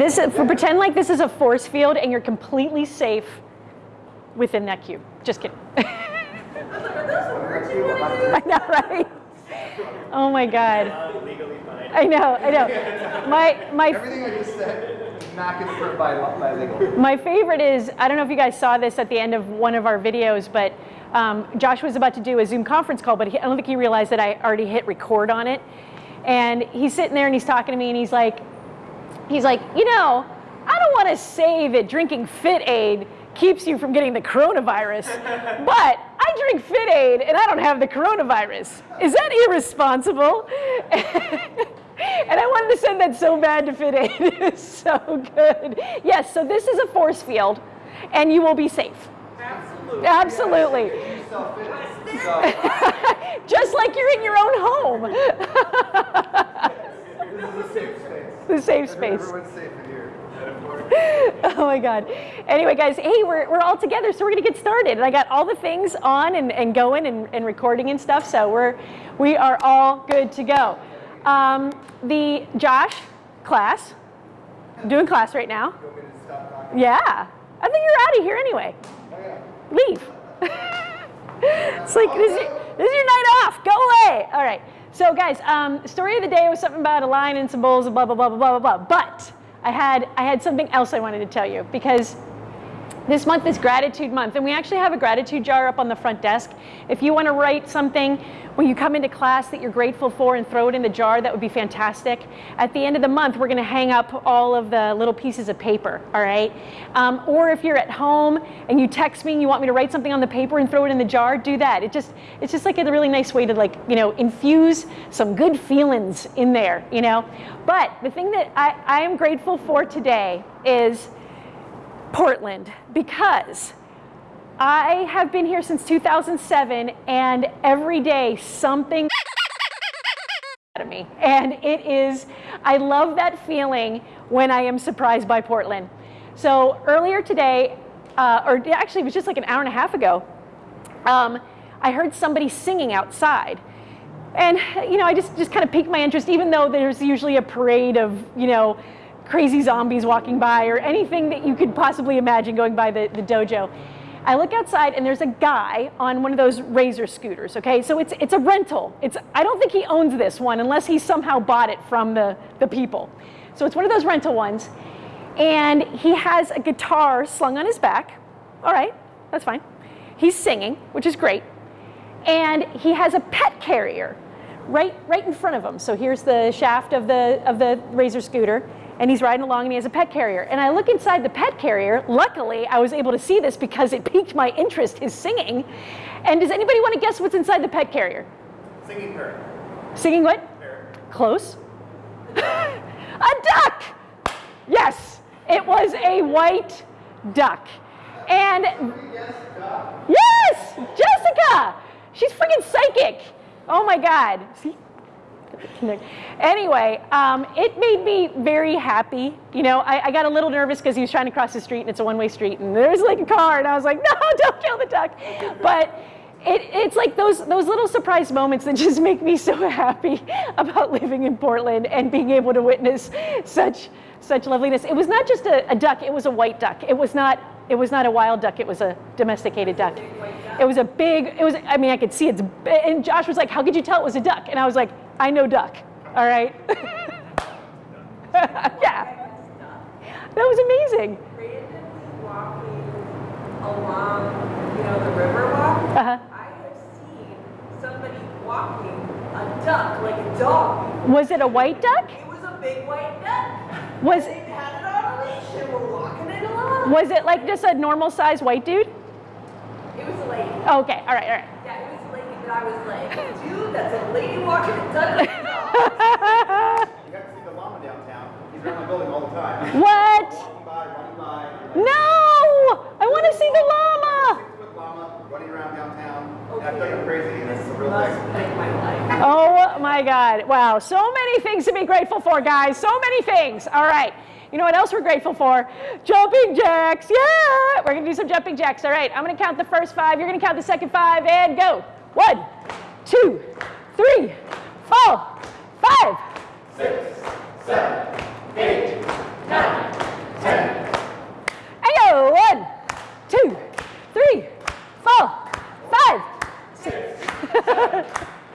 This for pretend like this is a force field and you're completely safe within that cube. Just kidding. I was like, are those words? I know, right? Oh my God. I know, I know. My, my, Everything I just said is not confirmed by, by legal. my favorite is, I don't know if you guys saw this at the end of one of our videos, but um, Josh was about to do a Zoom conference call, but he, I don't think he realized that I already hit record on it. And he's sitting there and he's talking to me and he's like, he's like, you know, I don't want to say that drinking FitAid keeps you from getting the coronavirus, but I drink FitAid and I don't have the coronavirus. Is that irresponsible? and I wanted to send that so bad to FitAid. It's so good. Yes, so this is a force field and you will be safe. Absolutely. Absolutely. Yourself Just like you're in your own home. this is a safe space. The safe space. Everyone's safe in here. Oh my God. Anyway, guys, hey, we're, we're all together, so we're gonna get started. And I got all the things on and, and going and, and recording and stuff, so we're, we are all good to go. Um, the Josh class, I'm doing class right now. You want me to stop talking? Yeah, I think you're out of here anyway. Oh. Leave. it's like, this is, your, this is your night off, go away. All right, so guys, um, story of the day was something about a lion and some bulls and blah, blah, blah, blah, blah, blah, blah. But I had, I had something else I wanted to tell you because this month is gratitude month and we actually have a gratitude jar up on the front desk. If you want to write something when you come into class that you're grateful for and throw it in the jar, that would be fantastic. At the end of the month, we're going to hang up all of the little pieces of paper, all right? Um, or if you're at home and you text me and you want me to write something on the paper and throw it in the jar, do that. It just, it's just like a really nice way to like, you know, infuse some good feelings in there, you know? But the thing that I, I am grateful for today is Portland because I have been here since 2007 and every day something out of me. And it is, I love that feeling when I am surprised by Portland. So earlier today, uh, or actually it was just like an hour and a half ago, um, I heard somebody singing outside. And, you know, I just, just kind of piqued my interest, even though there's usually a parade of, you know, crazy zombies walking by or anything that you could possibly imagine going by the, the dojo. I look outside and there's a guy on one of those razor scooters, okay? So it's, it's a rental. It's, I don't think he owns this one unless he somehow bought it from the, the people. So it's one of those rental ones. And he has a guitar slung on his back. All right, that's fine. He's singing, which is great. And he has a pet carrier right, right in front of him. So here's the shaft of the, of the razor scooter and he's riding along and he has a pet carrier. And I look inside the pet carrier. Luckily, I was able to see this because it piqued my interest, his singing. And does anybody want to guess what's inside the pet carrier? Singing parrot. Singing what? Parrot. Close. a duck! Yes, it was a white duck. And Yes, yes, Jessica, she's freaking psychic. Oh my God. See? Anyway, um, it made me very happy. You know, I, I got a little nervous because he was trying to cross the street and it's a one-way street and there's like a car and I was like, no, don't kill the duck. But it, it's like those, those little surprise moments that just make me so happy about living in Portland and being able to witness such, such loveliness. It was not just a, a duck, it was a white duck. It was not, it was not a wild duck, it was a domesticated duck. It was a big, it was, I mean, I could see it's, and Josh was like, how could you tell it was a duck? And I was like, I know duck, all right? yeah, that was amazing. Randomly walking along, you know, the river walk. Uh-huh. I have seen somebody walking a duck, like a dog. Was it a white duck? It was a big white duck. Was, They had it on a leash and were walking it along. was it like just a normal sized white dude? It was a lady. Okay, all right, all right. Yeah, it was a lady that I was like, dude, that's a lady walking a duck like a dog. You got to see the llama downtown. He's around the building all the time. What? Walking by, running by. No! I want to see the llama! Llama running around downtown. And I feel crazy, and it's a real thing. make my life. Oh my God. Wow. So many things to be grateful for, guys. So many things. All right. You know what else we're grateful for? Jumping jacks. Yeah. We're going to do some jumping jacks. All right. I'm going to count the first five. You're going to count the second five and go. One, two, three, four, five, six, seven, eight, nine, ten. And go. One, two, three, four, five, six, seven,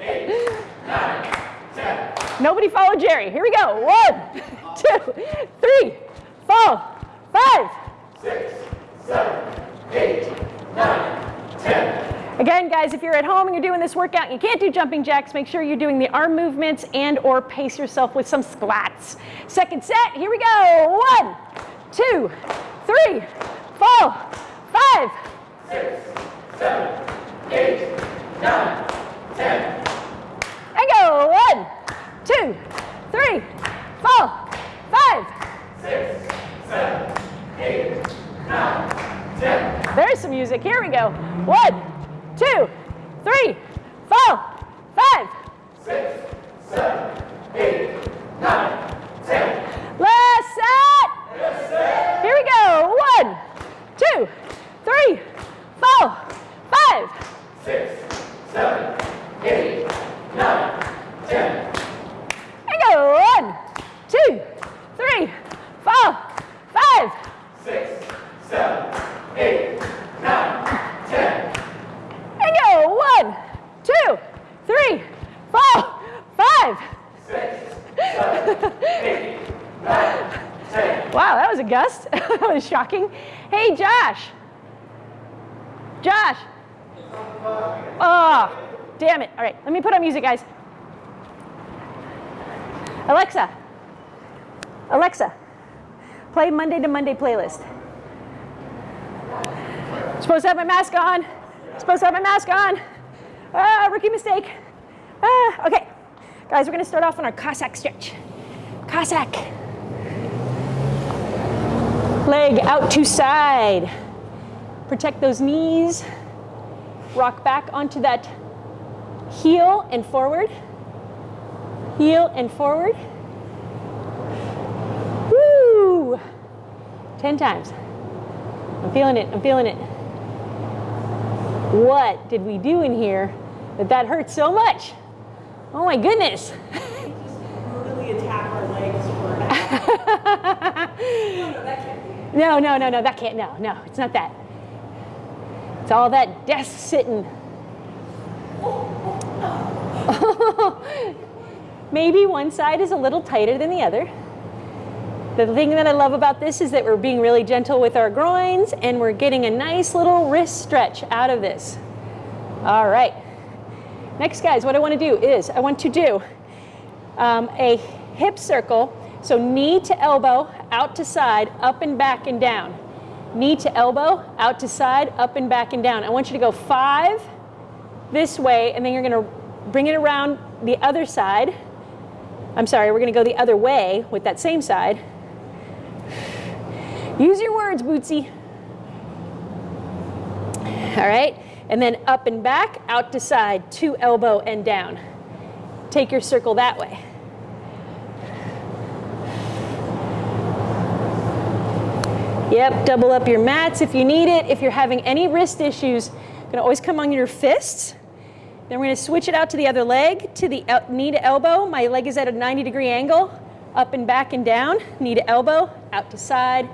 eight, nine, ten. Nobody followed Jerry. Here we go. One, two, three, four, five, six, seven, eight, nine, ten guys, if you're at home and you're doing this workout and you can't do jumping jacks, make sure you're doing the arm movements and or pace yourself with some squats. Second set, here we go. One, two, three, four, five. And go. One, two, three, four, five. There's some music. Here we go. One, two, three, four, five. Last set. Here we go. One, two, three, four, five. And go. One, two, three, four, five. And go. One, two, three, four, five. Wow, that was a gust. that was shocking. Hey, Josh. Josh. Oh, damn it. All right, let me put on music, guys. Alexa. Alexa, Monday to Monday playlist. Supposed to have my mask on. Supposed to have my mask on. Ah, rookie mistake. Ah, okay. Guys, we're going to start off on our Cossack stretch. Cossack. Leg out to side. Protect those knees. Rock back onto that heel and forward. Heel and forward. Woo! 10 times. I'm feeling it. I'm feeling it. What did we do in here that that hurts so much? Oh my goodness. Brutally attack our legs for no, that can't be. No, no, no, no, that can't, no, no, it's not that. It's all that desk sitting. Maybe one side is a little tighter than the other. The thing that I love about this is that we're being really gentle with our groins and we're getting a nice little wrist stretch out of this. All right. Next, guys, what I want to do is I want to do um, a hip circle. So knee to elbow, out to side, up and back and down. Knee to elbow, out to side, up and back and down. I want you to go five this way, and then you're going to bring it around the other side. I'm sorry, we're going to go the other way with that same side. Use your words, Bootsy. All right, and then up and back, out to side, to elbow and down. Take your circle that way. Yep, double up your mats if you need it. If you're having any wrist issues, gonna always come on your fists. Then we're gonna switch it out to the other leg, to the knee to elbow. My leg is at a 90 degree angle, up and back and down, knee to elbow, out to side,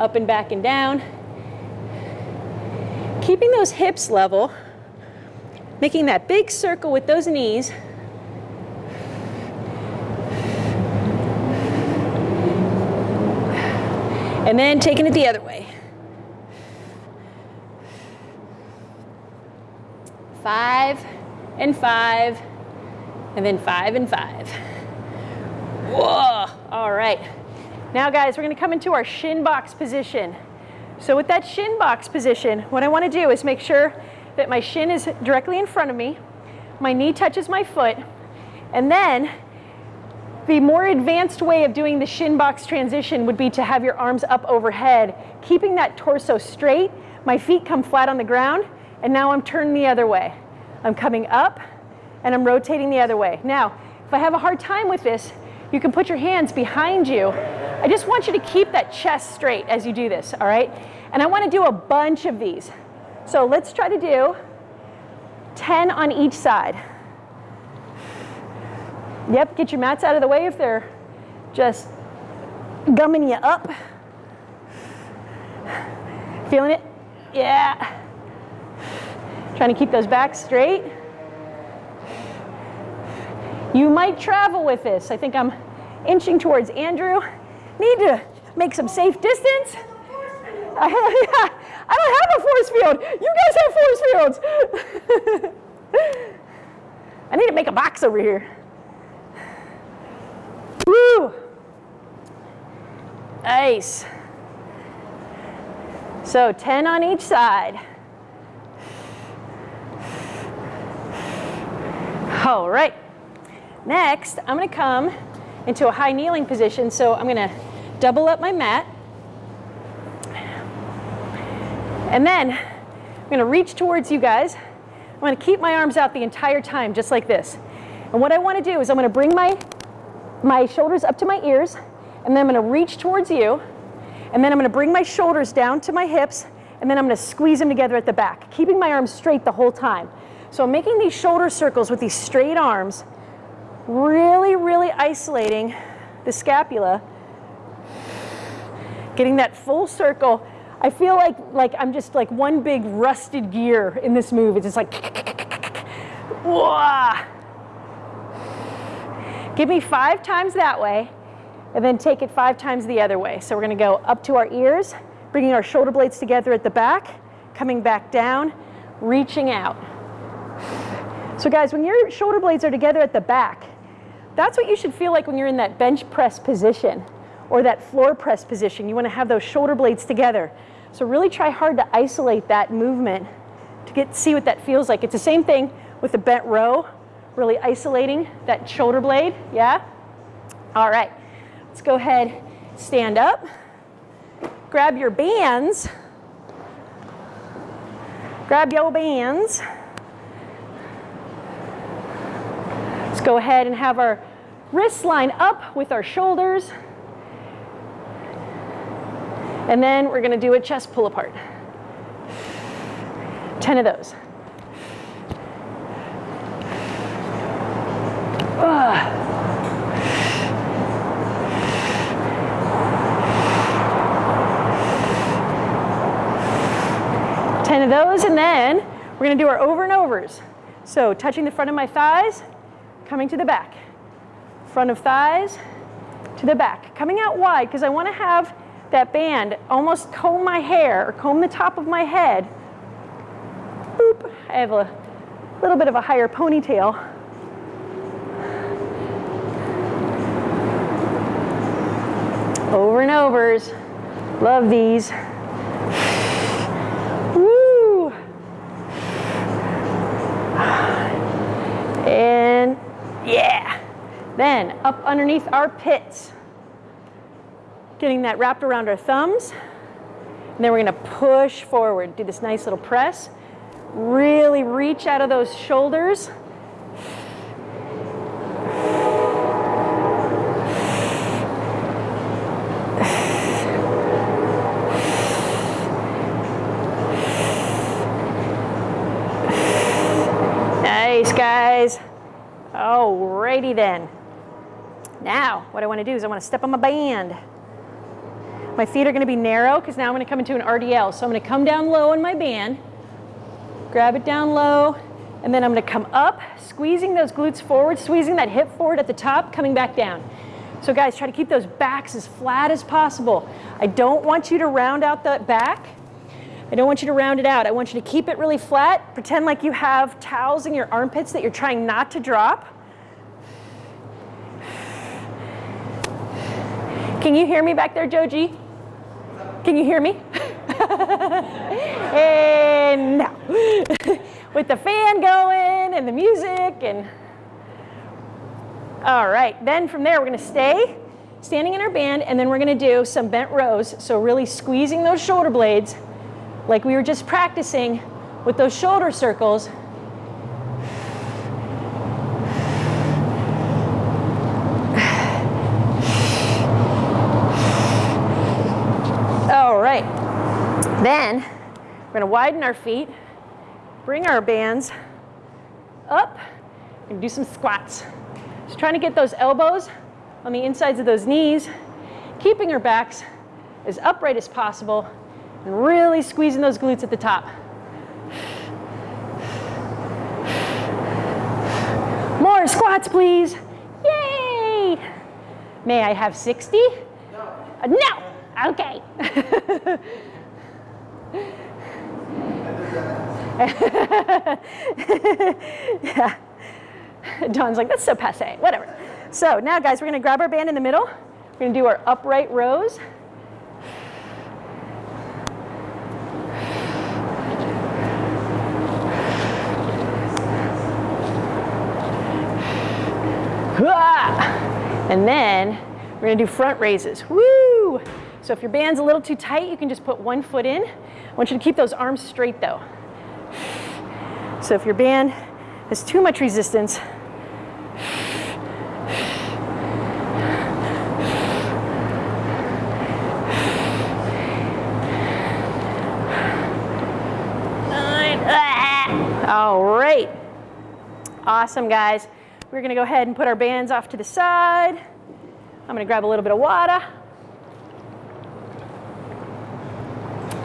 up and back and down. Keeping those hips level, making that big circle with those knees. And then taking it the other way. Five and five, and then five and five. Whoa, all right. Now guys, we're gonna come into our shin box position. So with that shin box position, what I wanna do is make sure that my shin is directly in front of me, my knee touches my foot, and then the more advanced way of doing the shin box transition would be to have your arms up overhead, keeping that torso straight. My feet come flat on the ground, and now I'm turning the other way. I'm coming up, and I'm rotating the other way. Now, if I have a hard time with this, you can put your hands behind you. I just want you to keep that chest straight as you do this, all right? And I want to do a bunch of these. So let's try to do 10 on each side. Yep, get your mats out of the way if they're just gumming you up. Feeling it? Yeah. Trying to keep those backs straight. You might travel with this. I think I'm inching towards Andrew. Need to make some safe distance. I, I don't have a force field. You guys have force fields. I need to make a box over here. Woo! Nice. So 10 on each side. All right. Next, I'm going to come into a high kneeling position. So I'm going to double up my mat. And then I'm going to reach towards you guys. I'm going to keep my arms out the entire time, just like this. And what I want to do is I'm going to bring my, my shoulders up to my ears, and then I'm going to reach towards you, and then I'm going to bring my shoulders down to my hips, and then I'm going to squeeze them together at the back, keeping my arms straight the whole time. So I'm making these shoulder circles with these straight arms, really, really isolating the scapula, getting that full circle. I feel like, like I'm just like one big rusted gear in this move. It's just like, wah. Give me five times that way, and then take it five times the other way. So we're gonna go up to our ears, bringing our shoulder blades together at the back, coming back down, reaching out. So guys, when your shoulder blades are together at the back, that's what you should feel like when you're in that bench press position or that floor press position. You want to have those shoulder blades together. So really try hard to isolate that movement to get see what that feels like. It's the same thing with the bent row, really isolating that shoulder blade, yeah? All right, let's go ahead, stand up, grab your bands, grab your bands, Let's go ahead and have our wrists line up with our shoulders. And then we're going to do a chest pull apart. 10 of those. Ugh. Ten of those, and then we're going to do our over and overs. So touching the front of my thighs, coming to the back. Front of thighs to the back. Coming out wide because I want to have that band almost comb my hair or comb the top of my head. Boop. I have a little bit of a higher ponytail. Over and overs. Love these. And yeah. Then up underneath our pits. Getting that wrapped around our thumbs. And then we're gonna push forward. Do this nice little press. Really reach out of those shoulders. Nice, guys. Alrighty then. Now, what I want to do is I want to step on my band. My feet are going to be narrow because now I'm going to come into an RDL. So I'm going to come down low on my band, grab it down low, and then I'm going to come up, squeezing those glutes forward, squeezing that hip forward at the top, coming back down. So guys, try to keep those backs as flat as possible. I don't want you to round out that back. I don't want you to round it out. I want you to keep it really flat. Pretend like you have towels in your armpits that you're trying not to drop. Can you hear me back there, Joji? Can you hear me? and no. With the fan going and the music and all right, then from there we're gonna stay standing in our band and then we're gonna do some bent rows. So really squeezing those shoulder blades like we were just practicing with those shoulder circles. All right, then we're gonna widen our feet, bring our bands up, and do some squats. Just trying to get those elbows on the insides of those knees, keeping our backs as upright as possible, and really squeezing those glutes at the top. More squats, please. Yay! May I have 60? No. Uh, no. Okay. yeah. Don's like, that's so passe, whatever. So now guys, we're gonna grab our band in the middle. We're gonna do our upright rows. And then we're gonna do front raises. Woo! So if your band's a little too tight, you can just put one foot in. I want you to keep those arms straight though. So if your band has too much resistance, All right. Awesome, guys. We're to go ahead and put our bands off to the side. I'm to grab a little bit of water.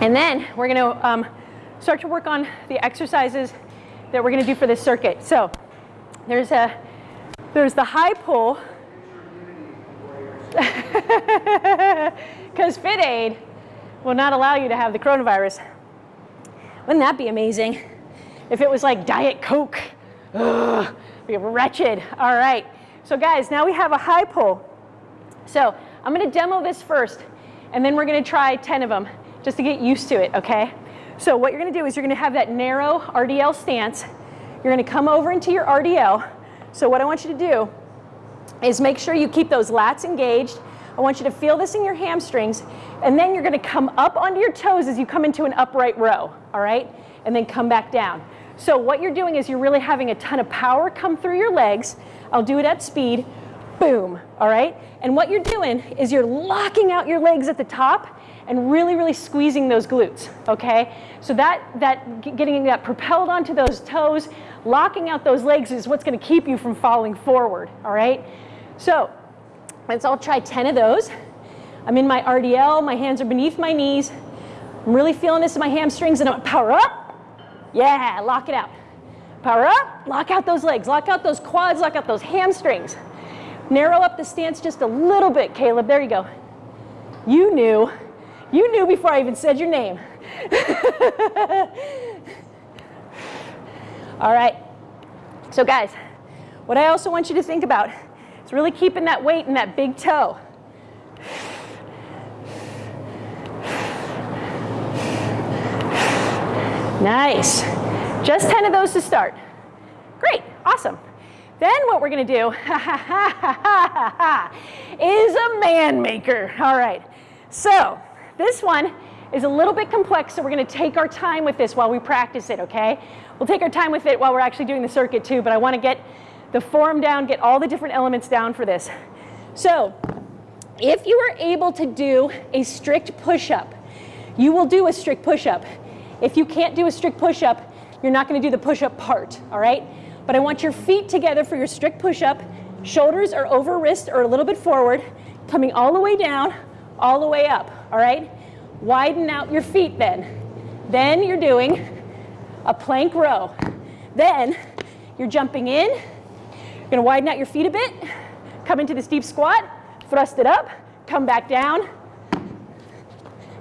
And then we're going to um, start to work on the exercises that we're going to do for this circuit. So there's, a, there's the high pull. Because FitAid will not allow you to have the coronavirus. Wouldn't that be amazing? If it was like Diet Coke. Ugh be wretched. All right. So guys, now we have a high pull. So I'm going to demo this first, and then we're going to try 10 of them just to get used to it, okay? So what you're to do is you're to have that narrow RDL stance. You're to come over into your RDL. So what I want you to do is make sure you keep those lats engaged. I want you to feel this in your hamstrings, and then you're to come up onto your toes as you come into an upright row, all right? And then come back down. So what you're doing is you're really having a ton of power come through your legs. I'll do it at speed. Boom, all right? And what you're doing is you're locking out your legs at the top and really, really squeezing those glutes, okay? So that, that getting that propelled onto those toes, locking out those legs is what's gonna keep you from falling forward, all right? So let's all try 10 of those. I'm in my RDL, my hands are beneath my knees. I'm really feeling this in my hamstrings and I'm power up, yeah, lock it out. Power up, lock out those legs, lock out those quads, lock out those hamstrings. Narrow up the stance just a little bit, Caleb. There you go. You knew. You knew before I even said your name. All right. So guys, what I also want you to think about is really keeping that weight in that big toe. Nice. Just 10 of those to start. Great, awesome. Then what we're gonna do is a man maker. All right, so this one is a little bit complex, so we're gonna take our time with this while we practice it, okay? We'll take our time with it while we're actually doing the circuit too, but I wanna get the form down, get all the different elements down for this. So, if you are able to do a strict push-up, you will do a strict push-up. If you can't do a strict push-up, you're not gonna do the push-up part, all right? But I want your feet together for your strict push-up. Shoulders are over wrist or a little bit forward, coming all the way down, all the way up, all right? Widen out your feet then. Then you're doing a plank row. Then you're jumping in, you're gonna widen out your feet a bit, come into this deep squat, thrust it up, come back down,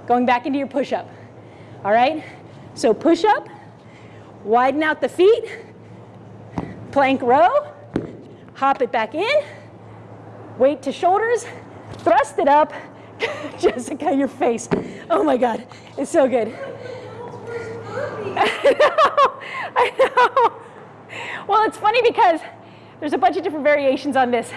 going back into your push-up, all right? So push up, widen out the feet, plank row, hop it back in, weight to shoulders, thrust it up. Jessica, your face. Oh my God, it's so good. I know, I know. Well, it's funny because there's a bunch of different variations on this.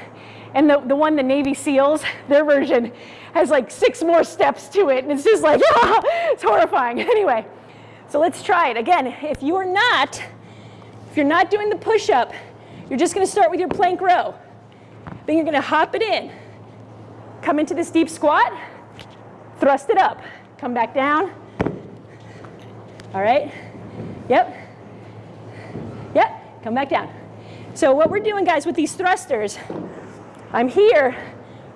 And the, the one, the Navy SEALs, their version has like six more steps to it. And it's just like, ah, it's horrifying. Anyway, so let's try it. Again, if you are not, if you're not doing the push-up, you're just gonna start with your plank row. Then you're gonna hop it in. Come into this deep squat, thrust it up. Come back down. All right, yep. Yep, come back down. So what we're doing, guys, with these thrusters, I'm here,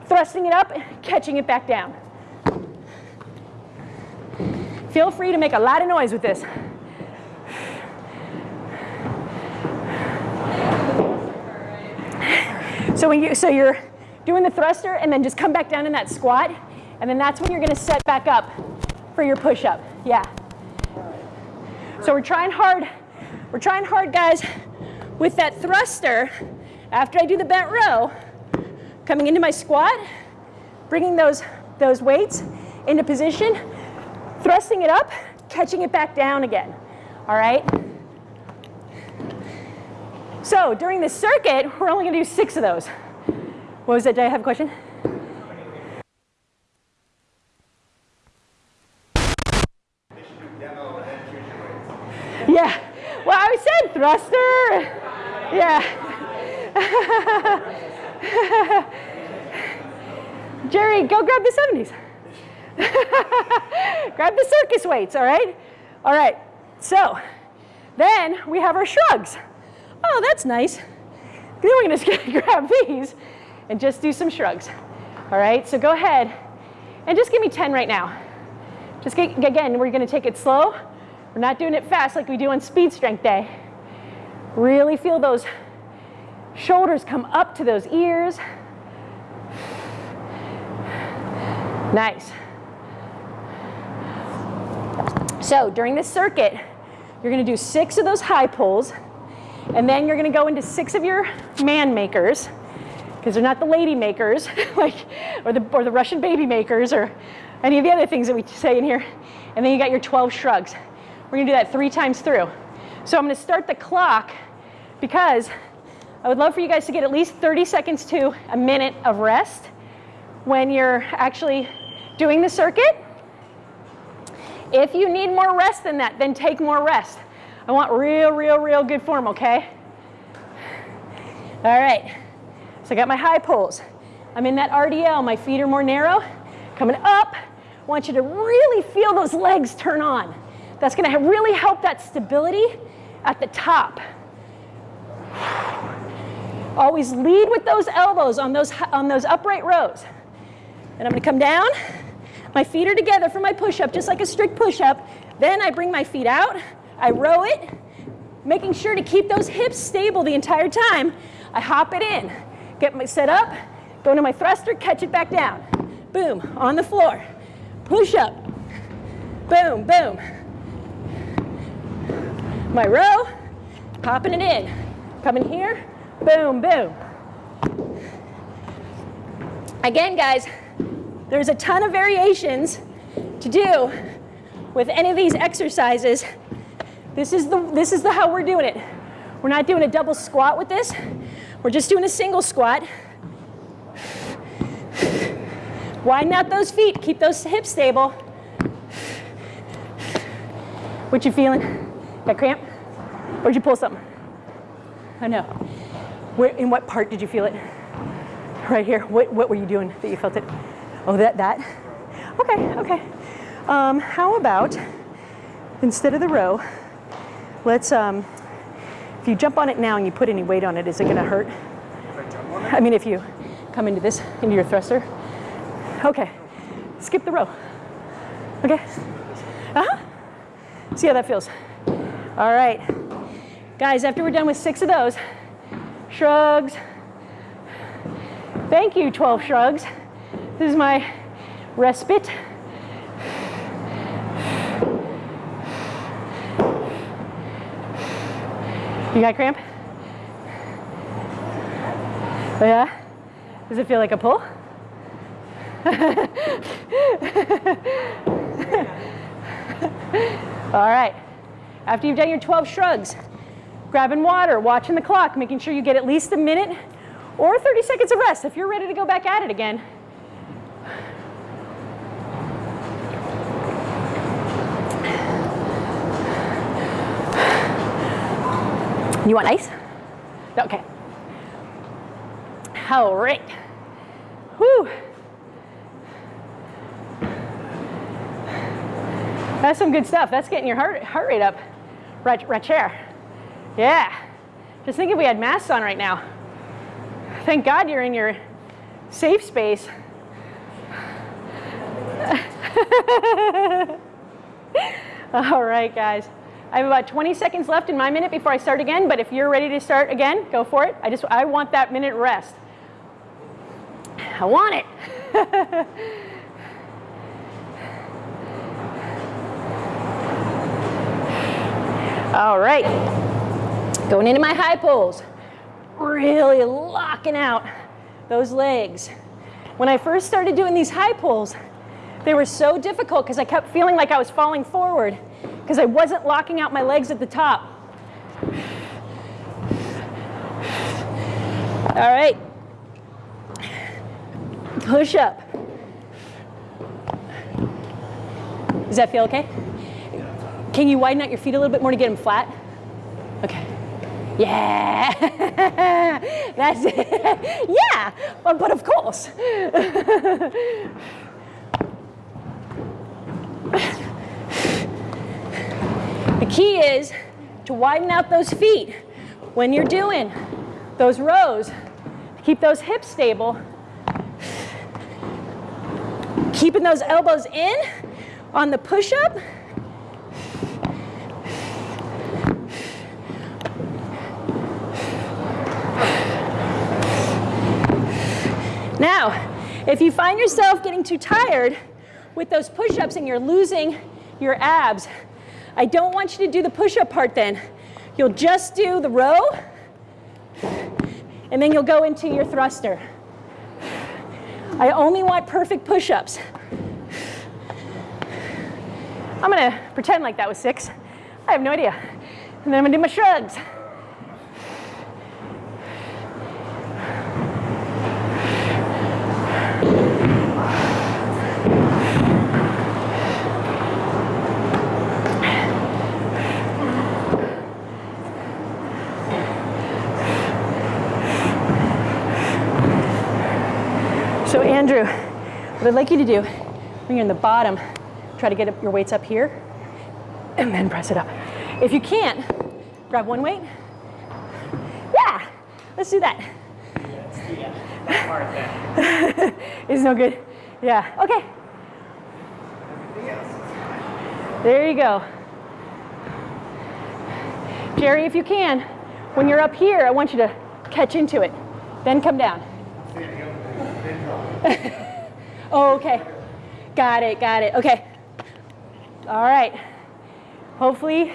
thrusting it up, catching it back down. Feel free to make a lot of noise with this. So when you so you're doing the thruster and then just come back down in that squat, and then that's when you're gonna set back up for your push-up. Yeah. So we're trying hard, we're trying hard, guys, with that thruster after I do the bent row, coming into my squat, bringing those, those weights into position, thrusting it up, catching it back down again, all right? So during this circuit, we're only gonna do six of those. What was that, did I have a question? Yeah, well I said thruster, yeah. Jerry, go grab the 70s. grab the circus weights, all right? All right, so then we have our shrugs. Oh, that's nice. Then we're gonna grab these and just do some shrugs. All right, so go ahead and just give me 10 right now. Just get, again, we're gonna take it slow. We're not doing it fast like we do on speed strength day. Really feel those shoulders come up to those ears. Nice. So during this circuit, you're gonna do six of those high pulls, and then you're gonna go into six of your man makers, because they're not the lady makers, like, or the, or the Russian baby makers, or any of the other things that we say in here. And then you got your 12 shrugs. We're gonna do that three times through. So I'm gonna start the clock because I would love for you guys to get at least 30 seconds to a minute of rest when you're actually doing the circuit. If you need more rest than that, then take more rest. I want real, real, real good form, okay? All right, so I got my high pulls. I'm in that RDL, my feet are more narrow. Coming up, I want you to really feel those legs turn on. That's gonna really help that stability at the top. Always lead with those elbows on those, on those upright rows. And I'm gonna come down, my feet are together for my push-up, just like a strict push-up. Then I bring my feet out, I row it, making sure to keep those hips stable the entire time. I hop it in, get my set up, go into my thruster, catch it back down. Boom, on the floor. Push up, boom, boom. My row, popping it in. Coming here, boom, boom. Again, guys, there's a ton of variations to do with any of these exercises. This is, the, this is the how we're doing it. We're not doing a double squat with this. We're just doing a single squat. Widen out those feet, keep those hips stable. What you feeling? Got cramp? Or did you pull something? I know. Where, in what part did you feel it? Right here. What, what were you doing that you felt it? Oh, that, that? Okay, okay. Um, how about, instead of the row, let's, um, if you jump on it now and you put any weight on it, is it gonna hurt? I mean, if you come into this, into your thruster. Okay, skip the row. Okay? Uh-huh. See how that feels. All right. Guys, after we're done with six of those, shrugs. Thank you, 12 shrugs. This is my respite. You got cramp? Oh yeah? Does it feel like a pull? All right. After you've done your 12 shrugs, grabbing water, watching the clock, making sure you get at least a minute or 30 seconds of rest if you're ready to go back at it again. You want ice? Okay. All right. Whew. That's some good stuff. That's getting your heart, heart rate up. Right, right chair. Yeah. Just think if we had masks on right now. Thank God you're in your safe space. All right, guys. I have about 20 seconds left in my minute before I start again, but if you're ready to start again, go for it. I just, I want that minute rest. I want it. All right. Going into my high pulls. Really locking out those legs. When I first started doing these high pulls, they were so difficult because I kept feeling like I was falling forward because I wasn't locking out my legs at the top. All right. Push up. Does that feel okay? Can you widen out your feet a little bit more to get them flat? Okay. Yeah, that's it. yeah, but, but of course. the key is to widen out those feet when you're doing those rows. Keep those hips stable. Keeping those elbows in on the push-up. Now, if you find yourself getting too tired with those push-ups and you're losing your abs, I don't want you to do the push-up part then. You'll just do the row, and then you'll go into your thruster. I only want perfect push-ups. I'm gonna pretend like that was six. I have no idea. And then I'm gonna do my shrugs. So Andrew, what I'd like you to do when you're in the bottom, try to get your weights up here and then press it up. If you can't, grab one weight. Yeah, let's do that. it's no good. Yeah, okay. There you go. Jerry, if you can, when you're up here, I want you to catch into it, then come down. oh, okay. Got it, got it. Okay. All right. Hopefully,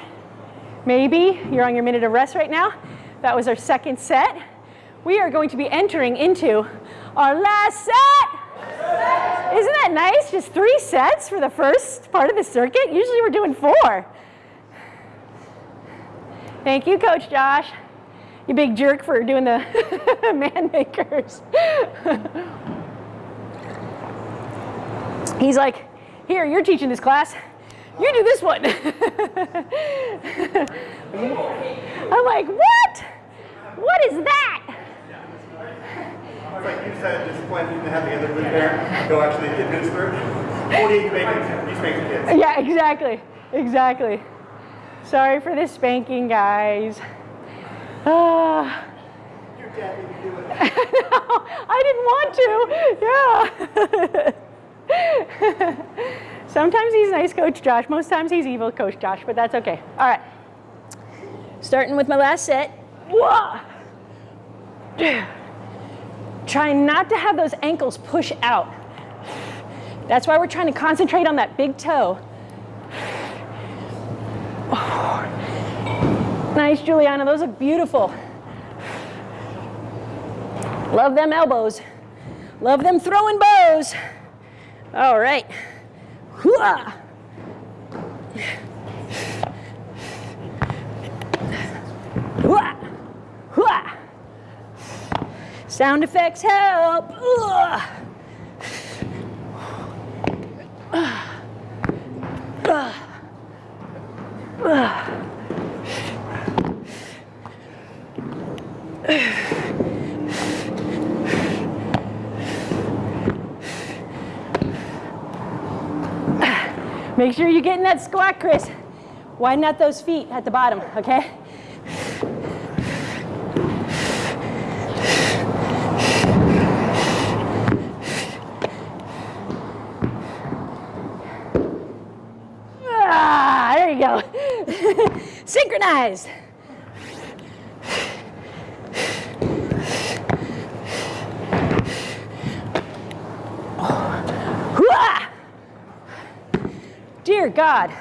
maybe you're on your minute of rest right now. That was our second set. We are going to be entering into our last set. Isn't that nice? Just three sets for the first part of the circuit. Usually we're doing four. Thank you, Coach Josh. You big jerk for doing the man makers. He's like, here, you're teaching this class. You do this one. I'm like, what? What is that? It's like you said, discipline, you can have the other good parent go actually administer it. Or you it, you spank the kids. Yeah, exactly. Exactly. Sorry for the spanking, guys. Ah. Your dad you do it. no, I didn't want to. Yeah. Sometimes he's nice, Coach Josh. Most times he's evil, Coach Josh, but that's okay. All right. Starting with my last set. Trying not to have those ankles push out. That's why we're trying to concentrate on that big toe. Nice, Juliana. Those look beautiful. Love them elbows. Love them throwing bows. All right. Hooah. Hooah. Hooah. Sound effects help. Ugh. Ugh. Make sure you're getting that squat, Chris. Widen out those feet at the bottom, okay? Ah, there you go. Synchronized. Hooah! Dear God.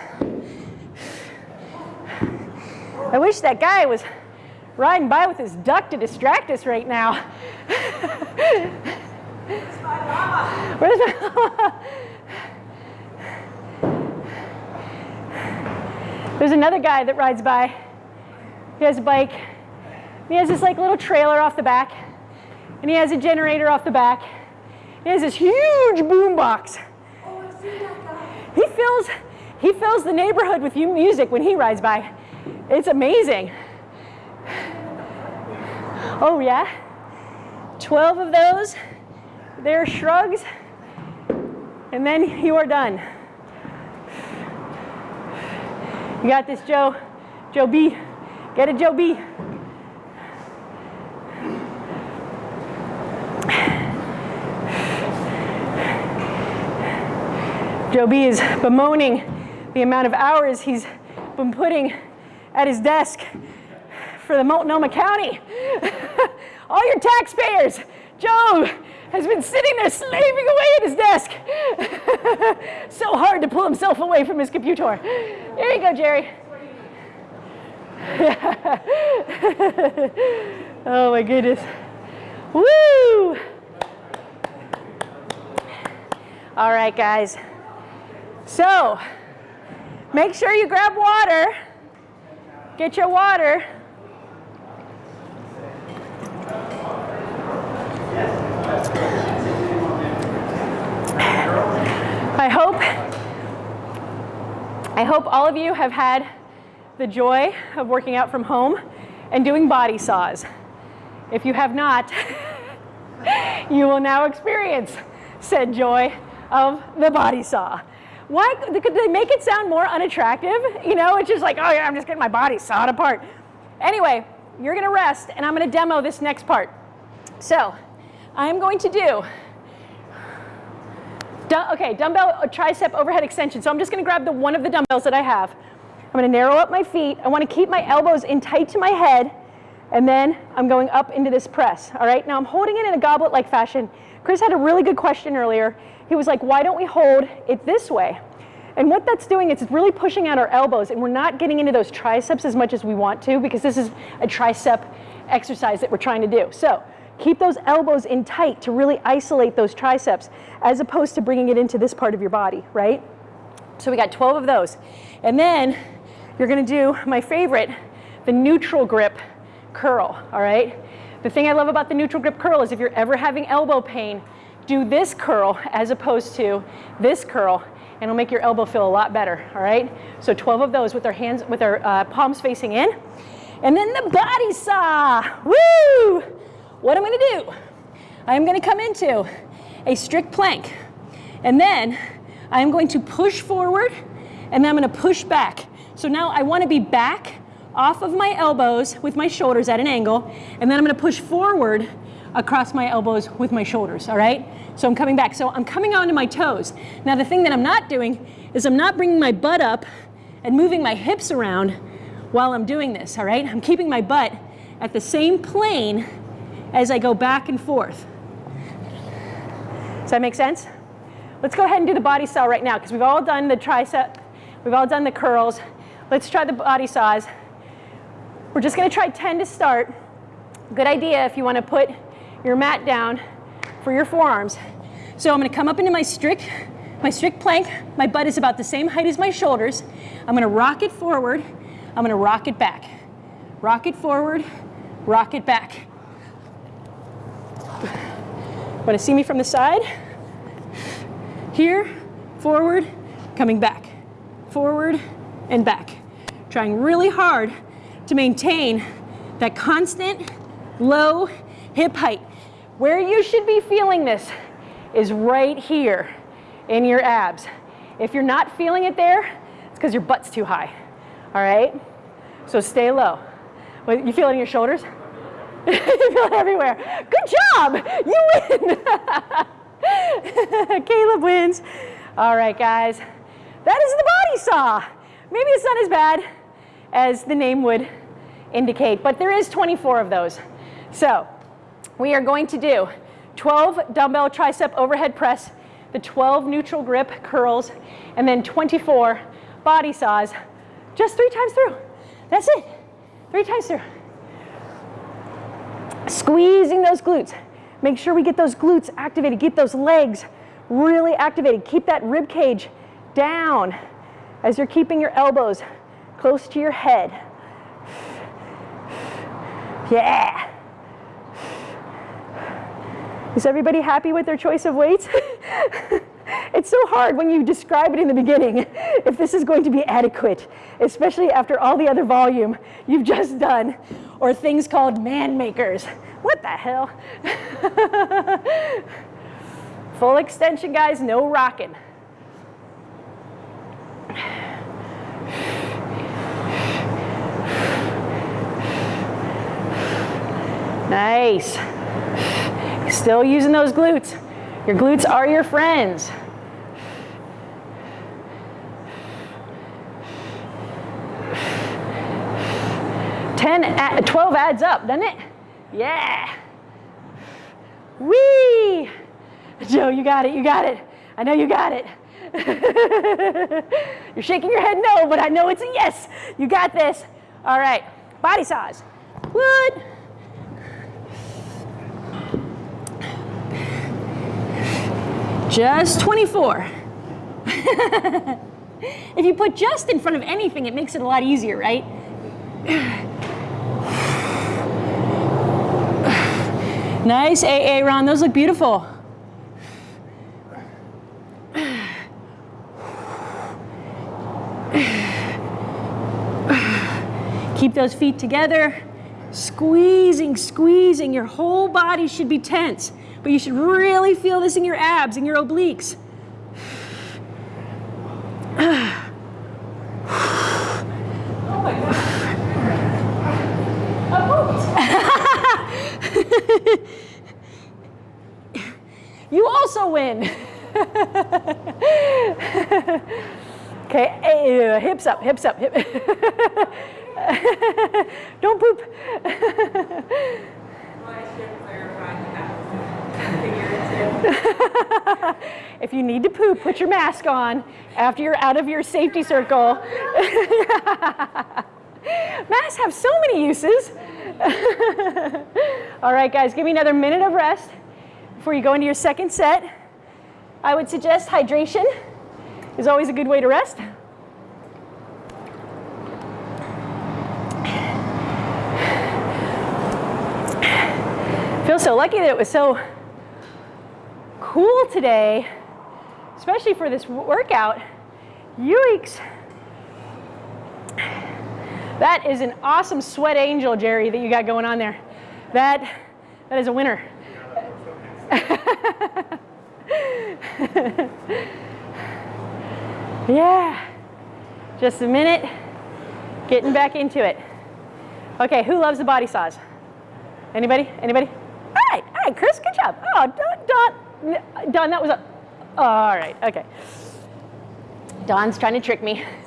I wish that guy was riding by with his duck to distract us right now. Where's my llama? There's another guy that rides by. He has a bike. He has this like little trailer off the back. And he has a generator off the back. He has this huge boom box. He fills, he fills the neighborhood with mu- music when he rides by. It's amazing. Oh yeah? 12 of those. They're shrugs. And then you are done. You got this, Joe. Joe B. Get it, Joe B. Joe B is bemoaning the amount of hours he's been putting at his desk for the Multnomah County. All your taxpayers, Joe has been sitting there slaving away at his desk. so hard to pull himself away from his computer. There you go, Jerry. oh my goodness. Woo! All right, guys. So, make sure you grab water. Get your water. I hope I hope all of you have had the joy of working out from home and doing body saws. If you have not, you will now experience said joy of the body saw. Why could they make it sound more unattractive? You know, it's just like, oh yeah, I'm just getting my body sawed apart. Anyway, you're gonna rest and I'm gonna demo this next part. So, I'm going to do, okay, dumbbell uh, tricep overhead extension. So I'm just gonna grab the one of the dumbbells that I have. I'm gonna narrow up my feet. I wanna keep my elbows in tight to my head and then I'm going up into this press, all right? Now I'm holding it in a goblet-like fashion. Chris had a really good question earlier. He was like, why don't we hold it this way? And what that's doing is it's really pushing out our elbows and we're not getting into those triceps as much as we want to because this is a tricep exercise that we're trying to do. So keep those elbows in tight to really isolate those triceps as opposed to bringing it into this part of your body, right? So we got 12 of those. And then you're gonna do my favorite, the neutral grip curl, all right? The thing I love about the neutral grip curl is if you're ever having elbow pain, do this curl as opposed to this curl and it'll make your elbow feel a lot better, all right? So 12 of those with our hands, with our uh, palms facing in. And then the body saw, woo! What I'm gonna do, I'm gonna come into a strict plank. And then I'm going to push forward and then I'm gonna push back. So now I wanna be back off of my elbows with my shoulders at an angle, and then I'm gonna push forward across my elbows with my shoulders, all right? So I'm coming back. So I'm coming onto my toes. Now the thing that I'm not doing is I'm not bringing my butt up and moving my hips around while I'm doing this, all right? I'm keeping my butt at the same plane as I go back and forth. Does that make sense? Let's go ahead and do the body saw right now because we've all done the tricep, we've all done the curls. Let's try the body saws. We're just gonna try 10 to start. Good idea if you wanna put your mat down for your forearms. So I'm gonna come up into my strict, my strict plank. My butt is about the same height as my shoulders. I'm gonna rock it forward. I'm gonna rock it back. Rock it forward, rock it back. Wanna see me from the side? Here, forward, coming back. Forward and back. Trying really hard to maintain that constant low hip height. Where you should be feeling this is right here in your abs. If you're not feeling it there, it's because your butt's too high. All right? So stay low. You feel it in your shoulders? you feel it everywhere. Good job! You win! Caleb wins. All right, guys. That is the body saw. Maybe it's not as bad as the name would indicate, but there is 24 of those. So we are going to do 12 dumbbell tricep overhead press, the 12 neutral grip curls, and then 24 body saws just three times through. That's it. Three times through. Squeezing those glutes. Make sure we get those glutes activated. Get those legs really activated. Keep that rib cage down as you're keeping your elbows close to your head. Yeah. Is everybody happy with their choice of weights? it's so hard when you describe it in the beginning if this is going to be adequate, especially after all the other volume you've just done, or things called man makers. What the hell? Full extension, guys, no rocking. Nice. Still using those glutes. Your glutes are your friends. Ten, 12 adds up, doesn't it? Yeah. Whee! Joe, you got it, you got it. I know you got it. You're shaking your head no, but I know it's a yes. You got this. All right, body saws. Wood. Just 24. if you put just in front of anything, it makes it a lot easier, right? Nice, AA Ron, those look beautiful. Keep those feet together. Squeezing, squeezing. Your whole body should be tense, but you should really feel this in your abs and your obliques. you also win. okay, uh, hips up, hips up. Hip. Don't poop. if you need to poop, put your mask on after you're out of your safety circle. Masks have so many uses. All right, guys, give me another minute of rest before you go into your second set. I would suggest hydration is always a good way to rest. Feel so lucky that it was so cool today, especially for this workout. Yoicks. That is an awesome sweat angel, Jerry, that you got going on there. That, that is a winner. yeah. Just a minute. Getting back into it. Okay, who loves the body saws? Anybody? Anybody? All right, all right, Chris, good job. Oh, Don, Don, Don that was a, all right, okay. Don's trying to trick me.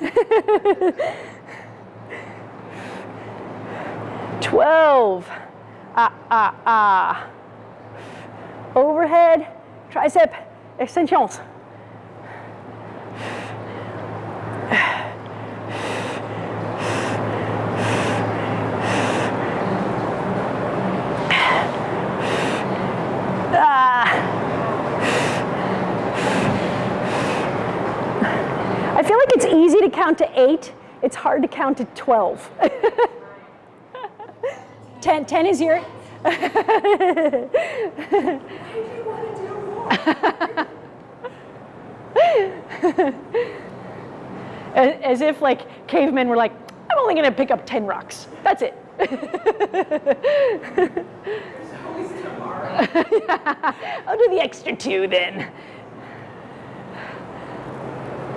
12. Ah, ah, ah. Overhead, tricep extensions. Ah. I feel like it's easy to count to eight. It's hard to count to 12. 10, 10 is your. as, if like cavemen were like, I'm only gonna pick up 10 rocks. That's it. I'll do the extra two then.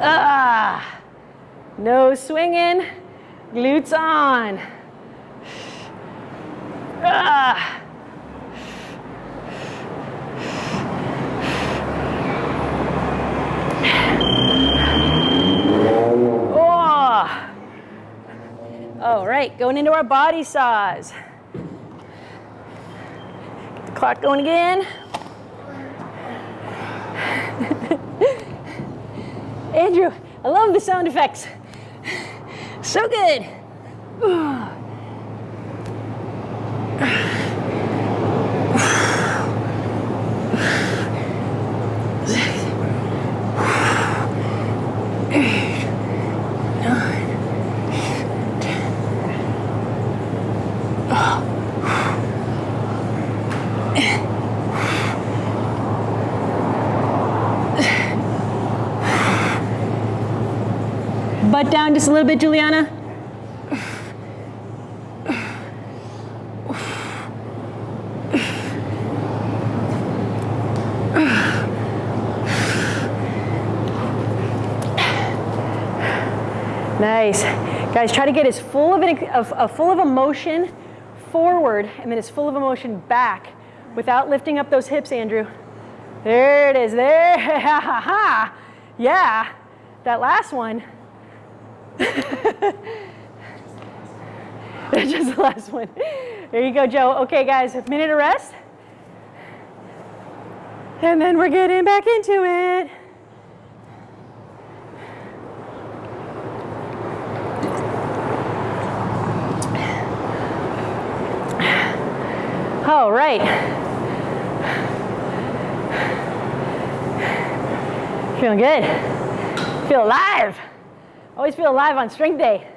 Ah, no swinging, glutes on. Ah. Oh. All right, going into our body saws. Clock going again. Andrew, I love the sound effects. So good. down just a little bit, Juliana. Nice. Guys, try to get as full of, an, of, of full of emotion forward and then as full of emotion back without lifting up those hips, Andrew. There it is. There. Ha ha ha. Yeah. That last one. Just the last one. There you go, Joe. Okay, guys, a minute of rest. And then we're getting back into it. All right. Feeling good. Feel alive. Always feel alive on strength day.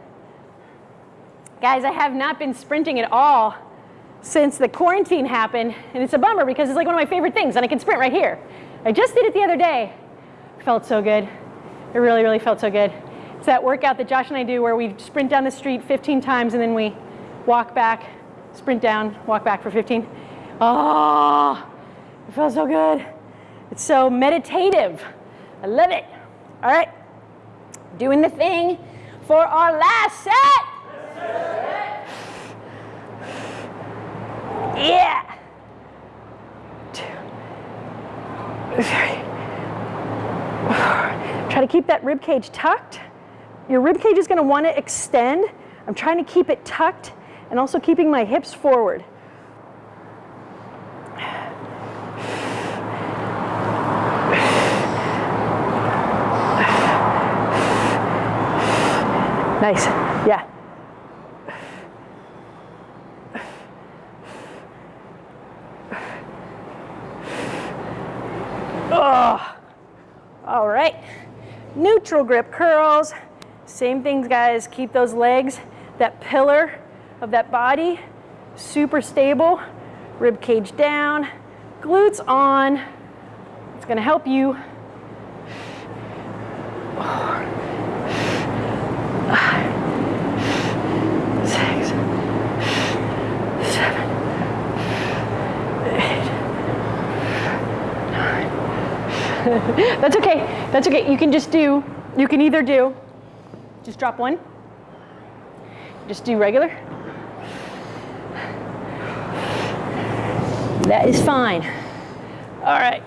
Guys, I have not been sprinting at all since the quarantine happened, and it's a bummer because it's like one of my favorite things, and I can sprint right here. I just did it the other day. Felt so good. It really, really felt so good. It's that workout that Josh and I do where we sprint down the street 15 times and then we walk back sprint down, walk back for 15. Oh, it feels so good. It's so meditative. I love it. All right, doing the thing for our last set. Yeah. Try to keep that rib cage tucked. Your rib cage is going to want to extend. I'm trying to keep it tucked and also keeping my hips forward. Nice, yeah. Oh, all right. Neutral grip curls. Same things, guys. Keep those legs, that pillar of that body, super stable, rib cage down, glutes on. It's gonna help you. Six, That's okay, that's okay. You can just do, you can either do, just drop one, just do regular, That is fine. All right.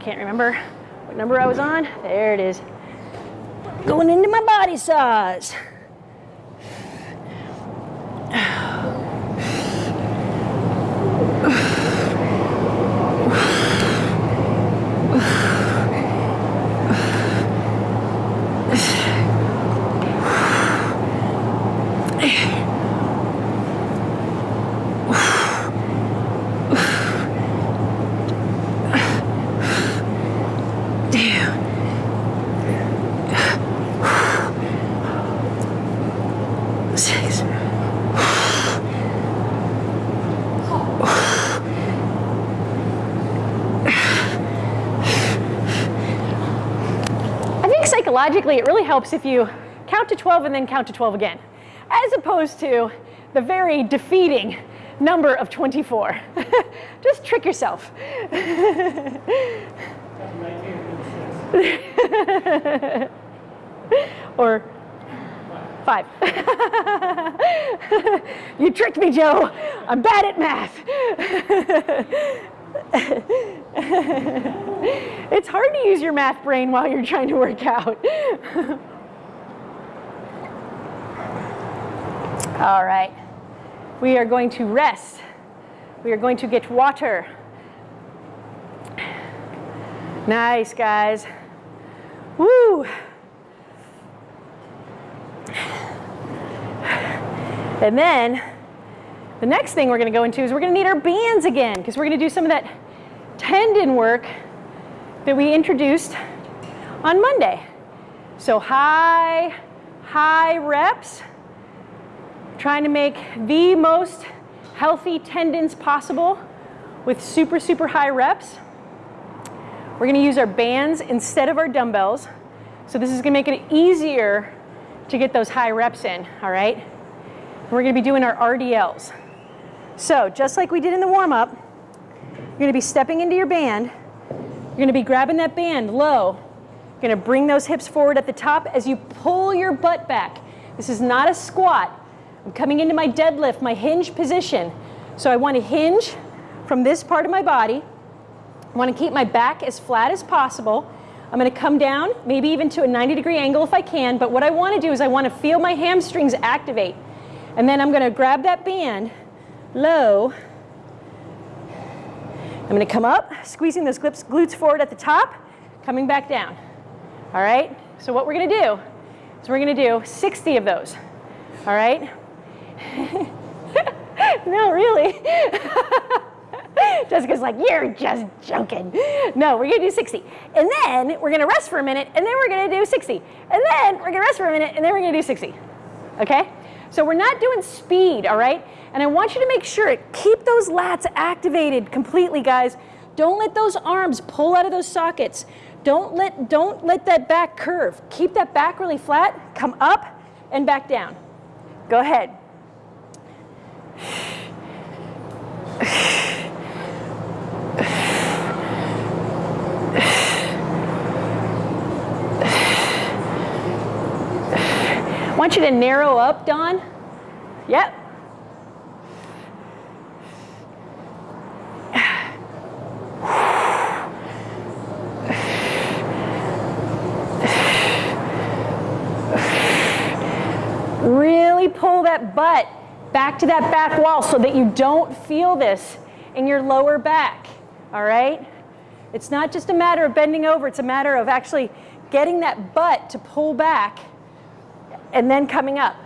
Can't remember what number I was on. There it is. Going into my body saws. Six. I think it really helps if you count to 12 and then count to 12 again, as opposed to the very defeating number of 24. Just trick yourself. or five. you tricked me, Joe. I'm bad at math. it's hard to use your math brain while you're trying to work out. All right. We are going to rest. We are going to get water. Nice, guys. Woo! And then the next thing we're going to go into is we're going to need our bands again because we're going to do some of that tendon work that we introduced on Monday. So high, high reps, trying to make the most healthy tendons possible with super, super high reps. We're going to use our bands instead of our dumbbells So this is gonna make it easier to get those high reps in, all right? We're gonna be doing our RDLs. So just like we did in the warm up, you're gonna be stepping into your band. You're gonna be grabbing that band low. You're gonna bring those hips forward at the top as you pull your butt back. This is not a squat. I'm coming into my deadlift, my hinge position. So I wanna hinge from this part of my body. I wanna keep my back as flat as possible. I'm gonna come down, maybe even to a 90 degree angle if I can, but what I wanna do is I wanna feel my hamstrings activate. And then I'm gonna grab that band low. I'm gonna come up, squeezing those glutes forward at the top, coming back down. All right, so what we're gonna do is we're gonna do 60 of those. All right? no, really. Jessica's like, you're just joking. No, we're gonna do 60. And then we're gonna rest for a minute, and then we're gonna do 60. And then we're gonna rest for a minute, and then we're gonna do 60. Okay? So we're not doing speed, all right? And I want you to make sure, keep those lats activated completely, guys. Don't let those arms pull out of those sockets. Don't let, don't let that back curve. Keep that back really flat, come up and back down. Go ahead. Want you to narrow up, Don. Yep. Really pull that butt back to that back wall so that you don't feel this in your lower back, all right? It's not just a matter of bending over, it's a matter of actually getting that butt to pull back and then coming up.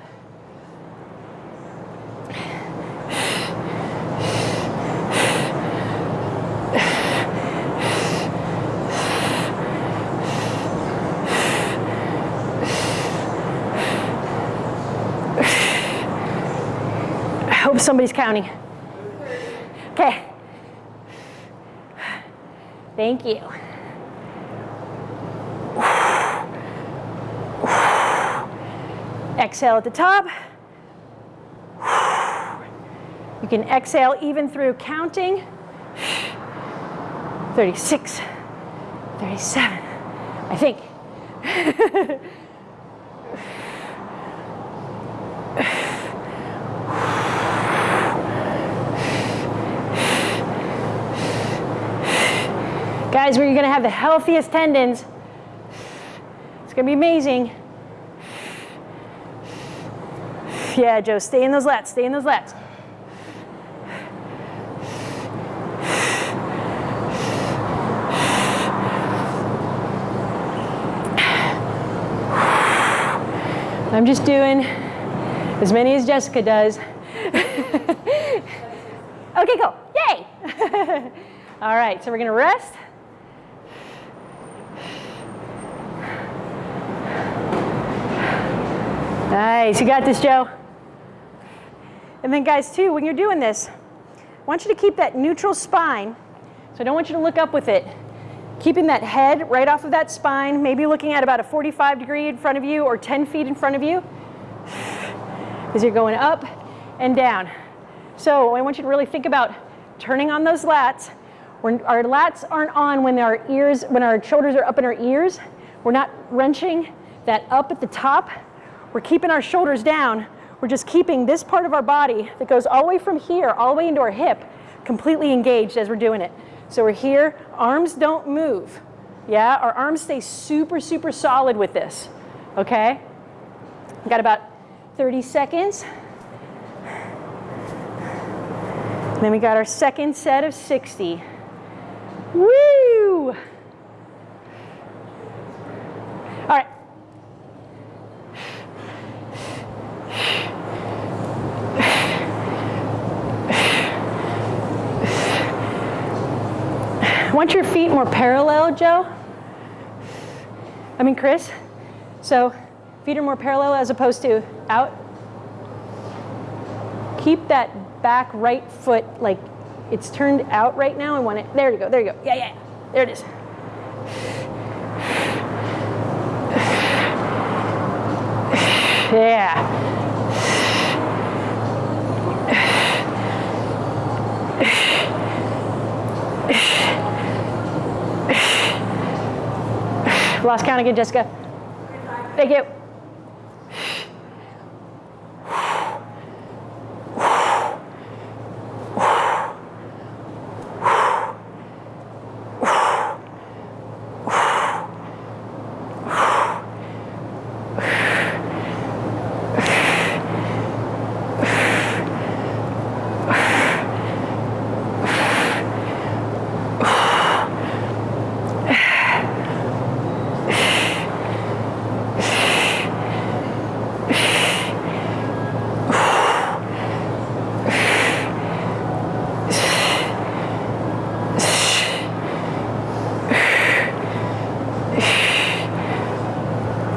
I hope somebody's counting. Okay. Thank you. Exhale at the top. You can exhale even through counting. 36, 37, I think. Guys, where you're gonna have the healthiest tendons. It's gonna be amazing. Yeah, Joe, stay in those lats, stay in those lats. I'm just doing as many as Jessica does. okay, cool, yay! All right, so we're gonna rest. Nice, you got this, Joe. And then guys too, when you're doing this, I want you to keep that neutral spine. So I don't want you to look up with it. Keeping that head right off of that spine, maybe looking at about a 45 degree in front of you or 10 feet in front of you as you're going up and down. So I want you to really think about turning on those lats. When our lats aren't on when our ears, when our shoulders are up in our ears. We're not wrenching that up at the top we're keeping our shoulders down. We're just keeping this part of our body that goes all the way from here, all the way into our hip, completely engaged as we're doing it. So we're here, arms don't move. Yeah, our arms stay super, super solid with this. Okay? Got about 30 seconds. Then we got our second set of 60. Woo! All right. Want your feet more parallel, Joe? I mean, Chris? So feet are more parallel as opposed to out. Keep that back right foot like it's turned out right now. I want it. There you go. There you go. Yeah, yeah. There it is. Yeah. Lost count again, Jessica. Thank you.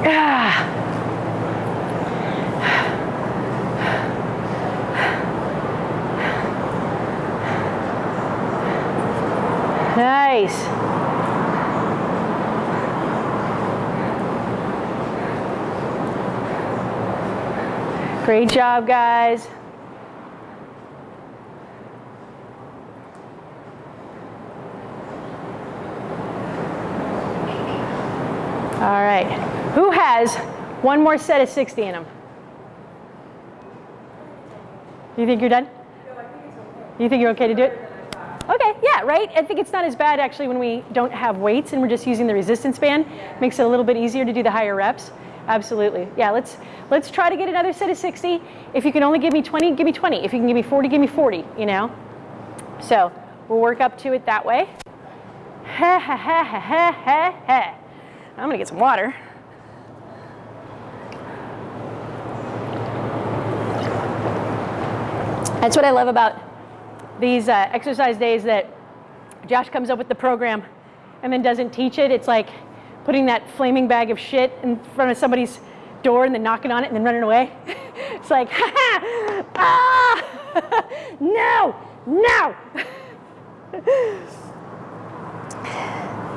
Ah. Nice. Great job, guys. All right. Who has one more set of 60 in them? You think you're done? You think you're okay to do it? Okay, yeah, right? I think it's not as bad actually when we don't have weights and we're just using the resistance band. Makes it a little bit easier to do the higher reps. Absolutely. Yeah, let's let's try to get another set of 60. If you can only give me 20, give me 20. If you can give me 40, give me 40, you know? So we'll work up to it that way. Ha ha ha ha ha ha. I'm gonna get some water. That's what I love about these uh, exercise days that Josh comes up with the program and then doesn't teach it. It's like putting that flaming bag of shit in front of somebody's door and then knocking on it and then running away. it's like, ha ha, ah, no, no.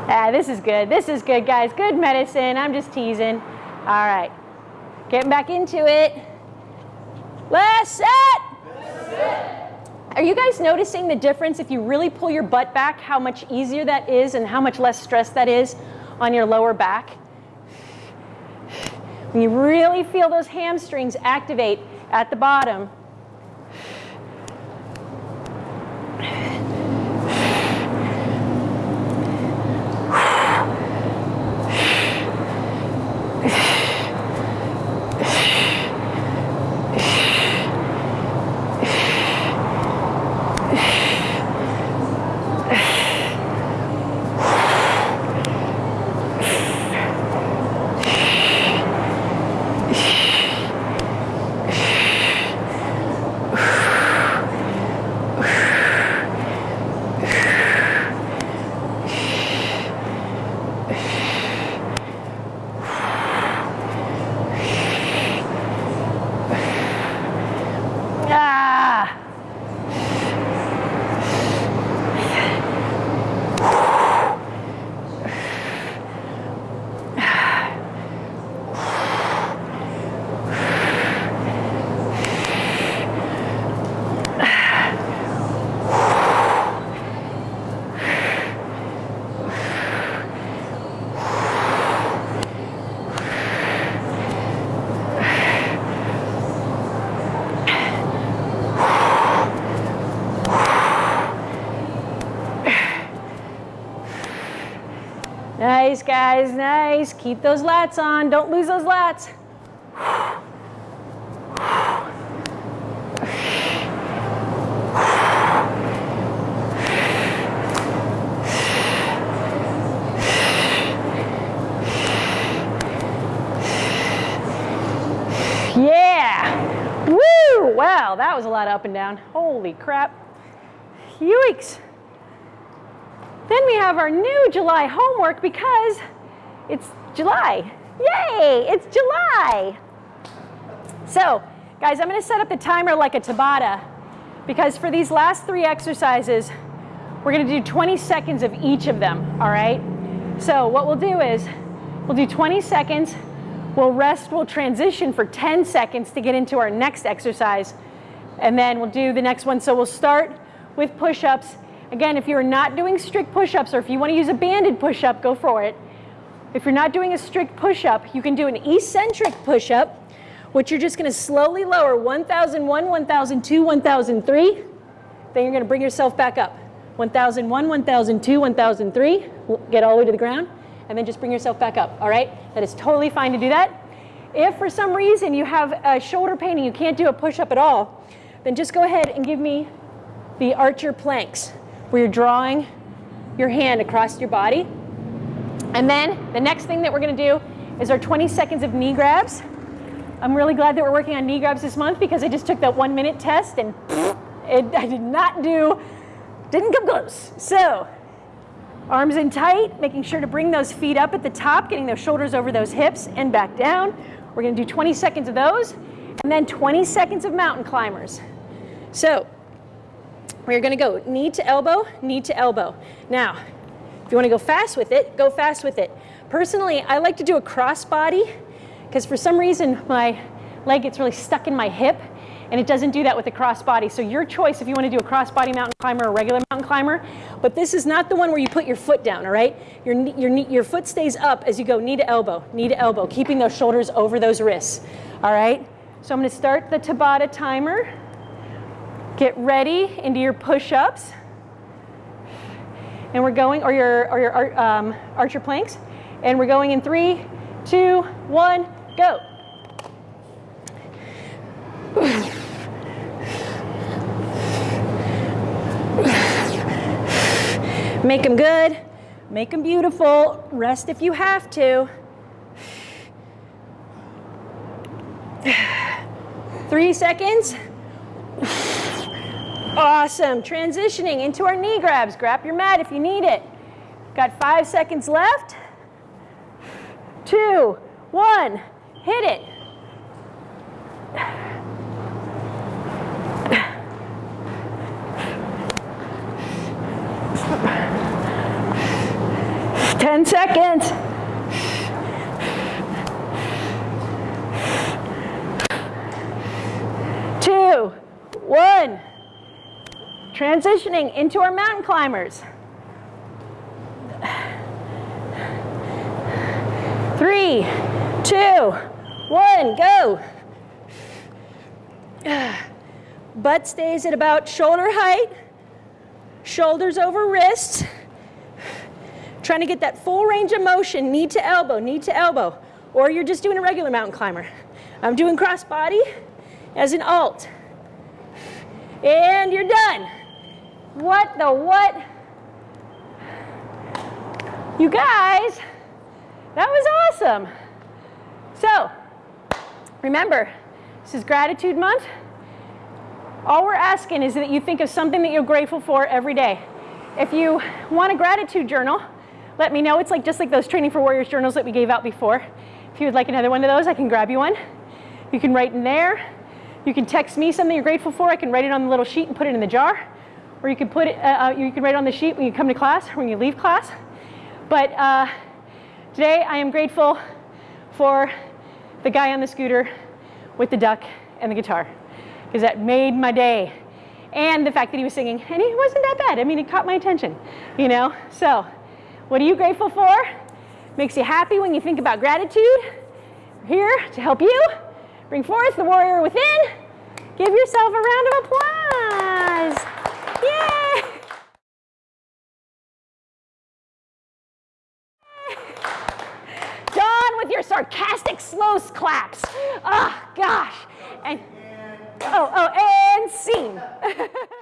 ah, this is good. This is good, guys. Good medicine. I'm just teasing. All right, getting back into it. Last set. Are you guys noticing the difference if you really pull your butt back, how much easier that is and how much less stress that is on your lower back? You really feel those hamstrings activate at the bottom. Ah! Nice, guys, nice. Keep those lats on. Don't lose those lats. Yeah. Woo! Wow, that was a lot up and down. Holy crap. Yikes. Have our new July homework because it's July. Yay, it's July. So, guys, I'm gonna set up the timer like a Tabata because for these last three exercises, we're gonna do 20 seconds of each of them, all right? So what we'll do is, we'll do 20 seconds. We'll rest, we'll transition for 10 seconds to get into our next exercise, and then we'll do the next one. So we'll start with push-ups. Again, if you're not doing strict push-ups or if you want to use a banded push-up, go for it. If you're not doing a strict push-up, you can do an eccentric push-up, which you're just going to slowly lower 1001, 1002, 1003. Then you're going to bring yourself back up. 1001, 1002, 1003. Get all the way to the ground and then just bring yourself back up, all right? That is totally fine to do that. If for some reason you have a shoulder pain and you can't do a push-up at all, then just go ahead and give me the archer planks where you're drawing your hand across your body. And then the next thing that we're gonna do is our 20 seconds of knee grabs. I'm really glad that we're working on knee grabs this month because I just took that one minute test and it, I did not do, didn't come close. So Arms in tight, making sure to bring those feet up at the top, getting those shoulders over those hips and back down. We're gonna do 20 seconds of those, and then 20 seconds of mountain climbers. So, we're gonna go knee to elbow, knee to elbow. Now, if you wanna go fast with it, go fast with it. Personally, I like to do a cross body, because for some reason my leg gets really stuck in my hip, and it doesn't do that with a crossbody. So your choice if you want to do a crossbody mountain climber or a regular mountain climber, but this is not the one where you put your foot down, all right? Your, your, your foot stays up as you go knee to elbow, knee to elbow, keeping those shoulders over those wrists, all right? So I'm to start the Tabata timer. Get ready into your push-ups. And we're going, or your, or your um, archer planks. And we're going in three, two, one, go. Make them good, make them beautiful, rest if you have to. Three seconds. Awesome, transitioning into our knee grabs. Grab your mat if you need it. Got five seconds left. Two, one, hit it. 10 seconds. Two, one. Transitioning into our mountain climbers. Three, two, one, go. Butt stays at about shoulder height, shoulders over wrists. Trying to get that full range of motion, knee to elbow, knee to elbow. Or you're just doing a regular mountain climber. I'm doing cross body as an alt. And you're done. What the what? You guys, that was awesome. So, remember, this is gratitude month. All we're asking is that you think of something that you're grateful for every day. If you want a gratitude journal, let me know. It's like just like those Training for Warriors journals that we gave out before. If you would like another one of those, I can grab you one. You can write in there. You can text me something you're grateful for. I can write it on the little sheet and put it in the jar. Or you can put it, uh, uh you can write it on the sheet when you come to class or when you leave class. But uh, today I am grateful for the guy on the scooter with the duck and the guitar because that made my day. And the fact that he was singing, and he wasn't that bad. I mean, it caught my attention, you know? So what are you grateful for? Makes you happy when you think about gratitude. We're here to help you. Bring forth the warrior within. Give yourself a round of applause. Yay! With your sarcastic slow claps. Oh, gosh. And, oh, oh, and scene.